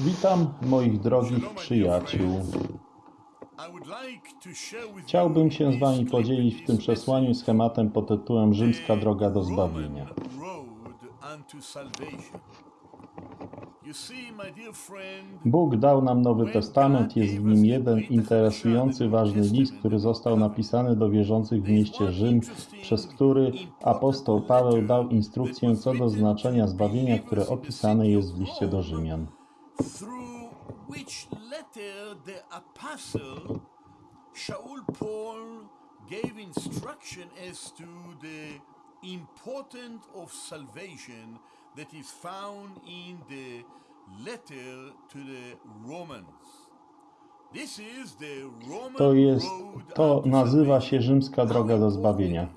Witam moich drogich przyjaciół. Chciałbym się z Wami podzielić w tym przesłaniu schematem pod tytułem Rzymska droga do zbawienia. Bóg dał nam Nowy Testament, jest w nim jeden interesujący, ważny list, który został napisany do wierzących w mieście Rzym, przez który apostoł Paweł dał instrukcję co do znaczenia zbawienia, które opisane jest w liście do Rzymian. Through which letter the apostle Shaul Paul gave instruction as to the importance of salvation that is found in the letter to the Romans. This is the Roman To jest, to nazywa się rzymska droga do zbawienia.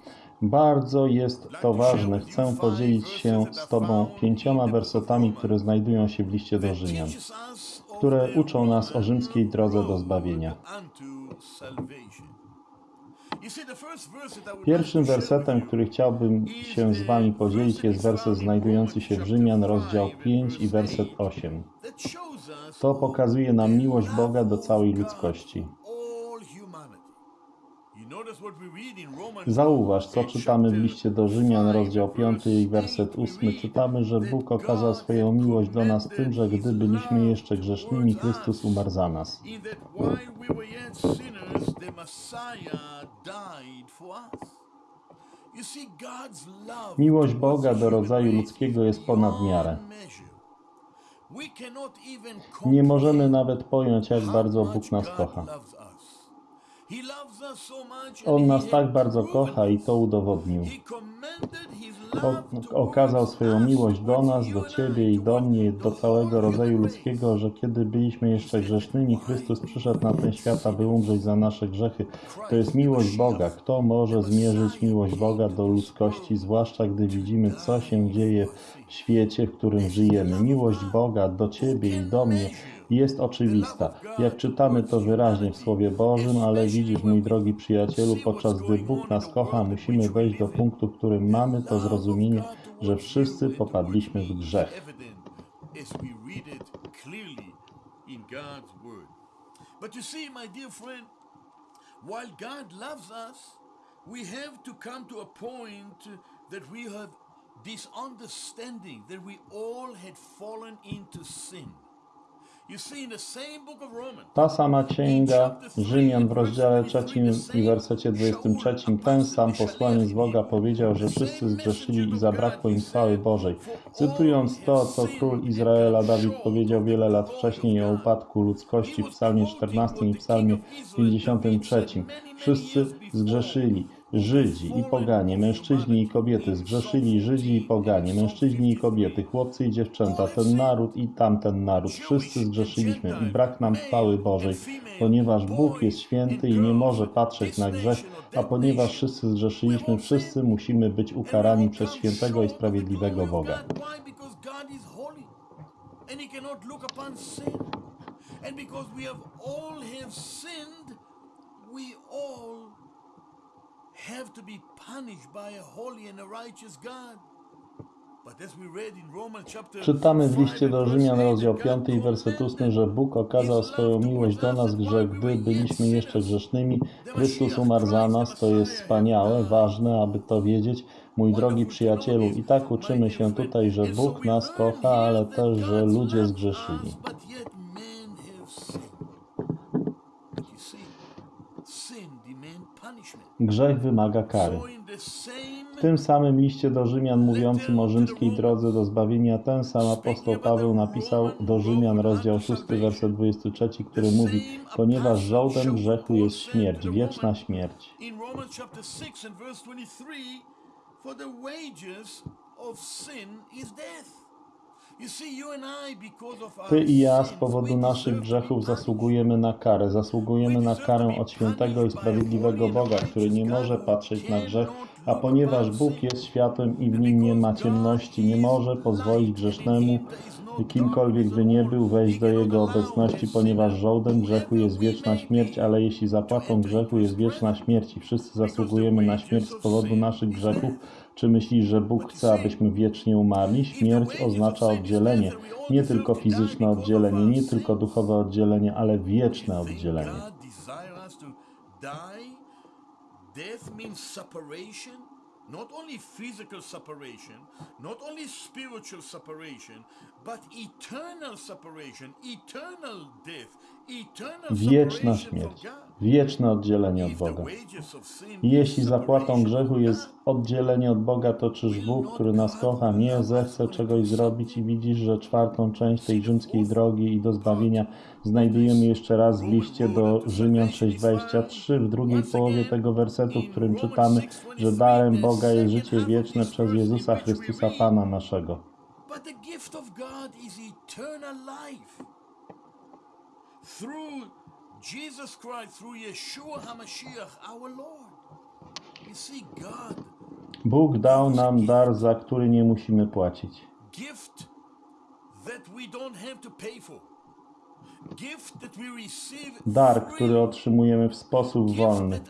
Bardzo jest to ważne. Chcę podzielić się z Tobą pięcioma wersetami, które znajdują się w liście do Rzymian. które uczą nas o rzymskiej drodze do zbawienia. Pierwszym wersetem, który chciałbym się z Wami podzielić, jest werset znajdujący się w Rzymian, rozdział 5 i werset 8. that shows us To pokazuje nam miłość Boga do całej ludzkości. all humanity. You notice what we read in Romans Zauważ, co czytamy w liście do Rzymian, rozdział 5 i werset 8. Czytamy, że Bóg okazał swoją miłość do nas tym, że gdy byliśmy jeszcze grzesznymi, Chrystus umarł za nas. Miłość Boga do rodzaju ludzkiego jest ponad miarę. Nie możemy nawet pojąć, jak bardzo Bóg nas kocha. On nas tak bardzo kocha i to udowodnił. O, okazał swoją miłość do nas, do Ciebie I, do mnie, do całego rodzaju ludzkiego, że kiedy byliśmy jeszcze grzesznymi, Chrystus przyszedł na ten świat, aby umrzeć za nasze grzechy. To jest miłość Boga. Kto może zmierzyć miłość Boga do ludzkości, zwłaszcza gdy widzimy, co się dzieje w świecie, w którym żyjemy? Miłość Boga do Ciebie i do mnie jest oczywista. Jak czytamy to wyraźnie w Słowie Bożym, ale widzisz, mój drogi przyjacielu, podczas gdy Bóg nas kocha, musimy wejść do punktu, w którym mamy to zrozumienie, że wszyscy popadliśmy w grzech. But you see, my dear friend, while God loves us, we have to come to a point that we have this understanding that we all had fallen into sin. Ta sama księga Rzymian w rozdziale 3 i wersecie 23 ten sam posłaniec Boga powiedział, że wszyscy zgrzeszyli i zabrakło im chwały Bożej. Cytując to, co król Izraela Dawid powiedział wiele lat wcześniej o upadku ludzkości w psalmie 14 i psalmie 53. Wszyscy zgrzeszyli. Żydzi i poganie, mężczyźni i kobiety, zgrzeszyli Żydzi i poganie, mężczyźni i kobiety, chłopcy i dziewczęta, ten naród i tamten naród, wszyscy zgrzeszyliśmy i brak nam chwały Bożej, ponieważ Bóg jest święty i nie może patrzeć na grzech, a ponieważ wszyscy zgrzeszyliśmy, wszyscy musimy być ukarani przez świętego i sprawiedliwego Boga. And because we have all have sinned, we all have to be punished by a holy and a righteous God. Czytamy w 5 liście do Rzymian verse 8, rozdział God 5 i werset 8, commended że Bóg okazał swoją miłość do nas, że gdy byliśmy jeszcze grzesznymi, Chrystus umarł za nas. To jest wspaniałe, ważne, aby to wiedzieć, mój drogi przyjacielu. I tak uczymy się tutaj, że Bóg nas kocha, ale też, że ludzie zgrzeszyli. But yet men have sinned. You see, sin demand punishment. Grzech wymaga kary. W tym samym liście do Rzymian mówiącym o rzymskiej drodze do zbawienia ten sam apostoł Paweł napisał do Rzymian rozdział 6 werset 23, który mówi ponieważ żołdem grzechu jest śmierć, wieczna śmierć. in Romans chapter 6 and verse 23, for the wages of sin is death. Ty i ja z powodu naszych grzechów zasługujemy na karę, zasługujemy na karę od świętego i sprawiedliwego Boga, który nie może patrzeć na grzech, a ponieważ Bug jest światłem i w nim nie ma ciemności, nie może pozwolić grzesznemu, kimkolwiek by nie był, wejść do Jego obecności, ponieważ żołdem grzechu jest wieczna śmierć, ale jeśli zapłatą grzechu jest wieczna śmierć i wszyscy zasługujemy na śmierć z powodu naszych grzechów, Czy myślisz, że Bóg chce, abyśmy wiecznie umarli? Śmierć oznacza oddzielenie. Nie tylko fizyczne oddzielenie, nie tylko duchowe oddzielenie, ale wieczne oddzielenie. Death means separation. Not only physical separation, not only spiritual separation, but eternal separation, eternal death, Wieczna śmierć, wieczne oddzielenie od Boga. jeśli zapłatą grzechu jest oddzielenie od Boga, to czyż Bóg, który nas kocha, nie zechce czegoś zrobić i widzisz, że czwartą część tej rzymskiej drogi i do zbawienia znajdujemy jeszcze raz w liście do Rzymian 6:23 w drugiej połowie tego wersetu, w którym czytamy, że darem Boga jest życie wieczne przez Jezusa Chrystusa Pana naszego. But the gift of God is eternal life. Through Jesus Christ, through Yeshua HaMashiach, our Lord. You see, God, Bóg dał nam dar, za który nie musimy płacić. gift that we don't have to pay for. Gift that we receive Dar, który otrzymujemy w sposób wolny.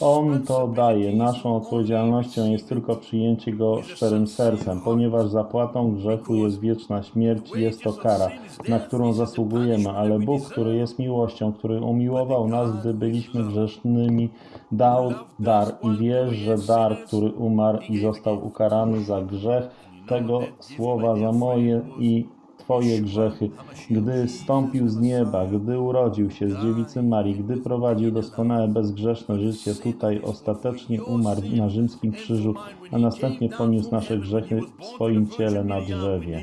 On to daje. Naszą odpowiedzialnością jest tylko przyjęcie go szczerym sercem, ponieważ zapłatą grzechu jest wieczna śmierć i jest to kara, na którą zasługujemy, ale Bóg, który jest miłością, który umiłował nas, gdy byliśmy grzesznymi, dał dar i wiesz, że dar, który umarł i został ukarany za grzech, tego słowa za moje i Twoje grzechy, gdy stąpił z nieba, gdy urodził się z dziewicy Marii, gdy prowadził doskonałe, bezgrzeszne życie tutaj, ostatecznie umarł na rzymskim krzyżu, a następnie poniósł nasze grzechy w swoim ciele na drzewie.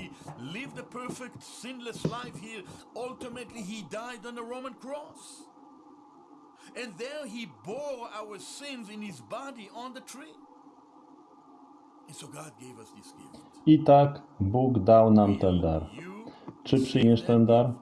And there he bore our sins in his body on the tree. I tak Bóg dał nam ten dar. Czy przyjmiesz ten dar?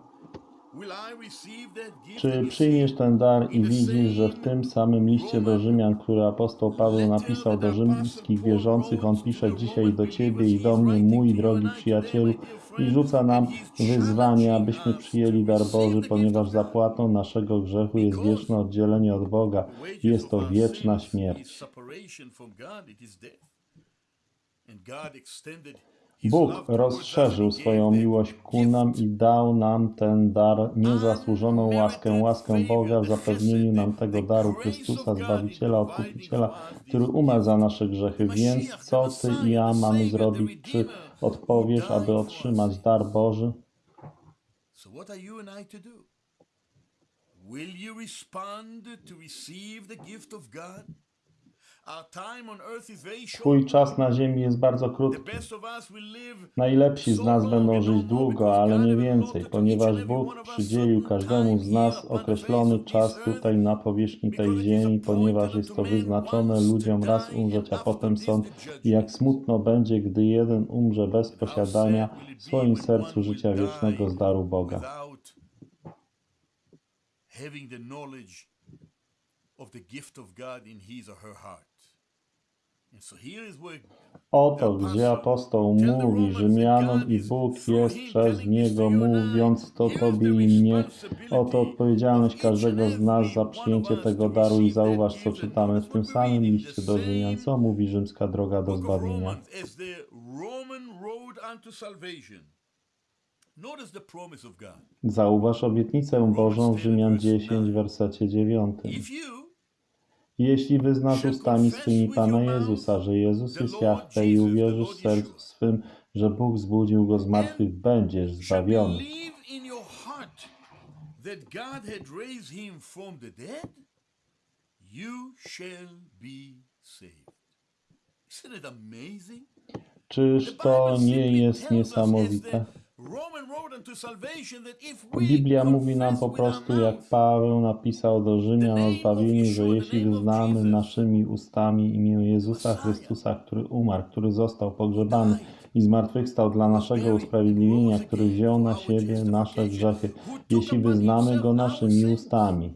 Czy przyjmiesz ten dar i widzisz, że w tym samym liście do Rzymian, który apostoł Paweł napisał do rzymskich wierzących, on pisze dzisiaj do Ciebie i do mnie, mój drogi przyjacielu, i rzuca nam wyzwanie, abyśmy przyjęli dar Boży, ponieważ zapłatą naszego grzechu jest wieczne oddzielenie od Boga. Jest to wieczna śmierć. Bóg rozszerzył swoją miłość ku nam i dał nam ten dar, niezasłużoną łaskę, łaskę Boga w zapewnieniu nam tego daru Chrystusa, Zbawiciela, Odkupiciela, który umarł za nasze grzechy. Więc co Ty i ja mamy zrobić? Czy odpowiesz, aby otrzymać dar Boży? Will you respond to receive the gift of God? Twój czas na ziemi jest bardzo krótki. Najlepsi z nas będą no żyć more długo, ale nie więcej, ponieważ Bóg przydzielił każdemu z nas określony czas tutaj na powierzchni tej ziemi, ponieważ jest to wyznaczone ludziom raz umrzeć, a potem sąd. I jak smutno będzie, gdy jeden umrze bez posiadania w swoim sercu życia wiecznego z daru Boga. having the knowledge of the gift of God in his or her heart. And so here is where Oto gdzie apostoł mówi Rzymianom i Bóg jest przez niego mówiąc to Tobie i mnie. Oto odpowiedzialność każdego z nas za przyjęcie tego daru i zauważ co czytamy w tym samym liście do Rzymian, co mówi rzymska droga do zbawienia. Zauważ obietnicę Bożą w Rzymian 10, wersecie 9. Jeśli wyznasz ustami swymi Pana Jezusa, że Jezus jest Jahwe i uwierzysz w sercu swym, że Bóg zbudził go z martwych, będziesz zbawiony. Czyż to nie jest niesamowite? Biblia mówi nam po prostu, jak Paweł napisał do Rzymian o zbawieniu, że jeśli wyznamy naszymi ustami imię Jezusa Chrystusa, który umarł, który został pogrzebany i zmartwychwstał dla naszego usprawiedliwienia, który wziął na siebie nasze grzechy, jeśli wyznamy Go naszymi ustami,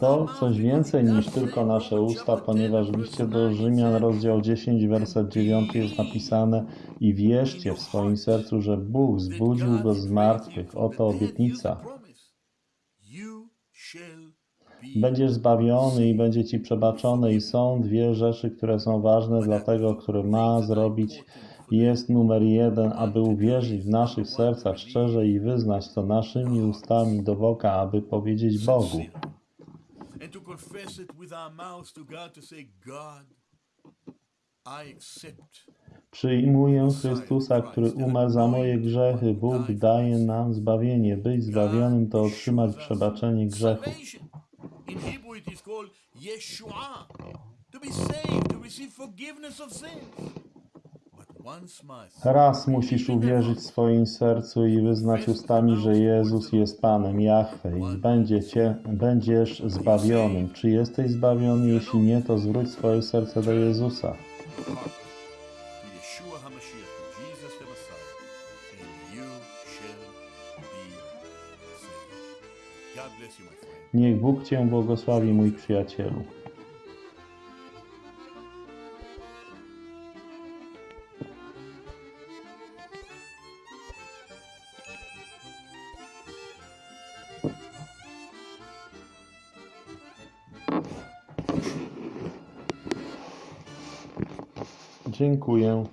to coś więcej niż tylko nasze usta, ponieważ w liście do Rzymian, rozdział 10, werset 9 jest napisane i wierzcie w swoim sercu, że Bóg zbudził go z martwych. Oto obietnica. Będziesz zbawiony i będzie ci przebaczone i są dwie rzeczy, które są ważne dla tego, który ma zrobić. Jest numer jeden, aby uwierzyć w naszych sercach szczerze i wyznać to naszymi ustami do woka, aby powiedzieć Bogu. Przyjmuję Chrystusa, który umarł za moje grzechy. Bóg daje nam zbawienie. Być zbawionym to otrzymać przebaczenie grzechów. To be saved, to receive forgiveness of sins. Raz musisz uwierzyć w swoim sercu i wyznać ustami, że Jezus jest Panem Jahwe i będziesz zbawionym. Czy jesteś zbawiony? Jeśli nie, to zwróć swoje serce do Jezusa. Niech Bóg Cię błogosławi, mój przyjacielu. Dziękuję.